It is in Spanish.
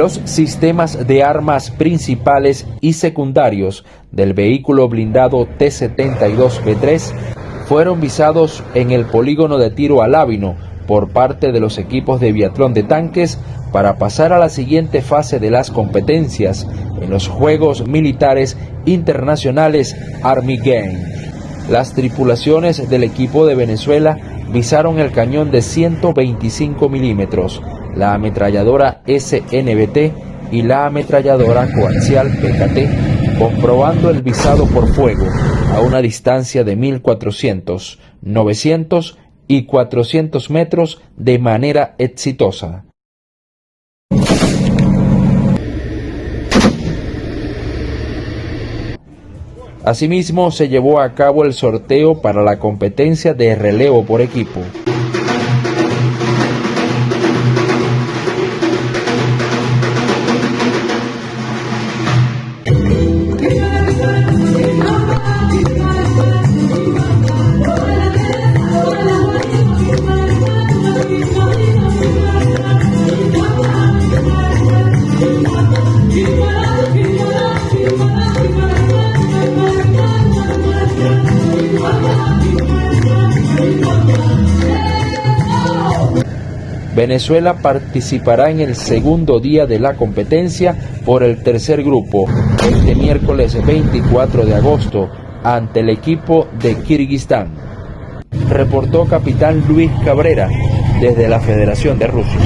Los sistemas de armas principales y secundarios del vehículo blindado T-72B3 fueron visados en el polígono de tiro Alábino por parte de los equipos de biatlón de tanques para pasar a la siguiente fase de las competencias en los Juegos Militares Internacionales Army Games. Las tripulaciones del equipo de Venezuela visaron el cañón de 125 milímetros, la ametralladora SNBT y la ametralladora coaxial PKT, comprobando el visado por fuego a una distancia de 1400, 900 y 400 metros de manera exitosa. Asimismo, se llevó a cabo el sorteo para la competencia de relevo por equipo. Venezuela participará en el segundo día de la competencia por el tercer grupo, este miércoles 24 de agosto, ante el equipo de Kirguistán. Reportó capitán Luis Cabrera desde la Federación de Rusia.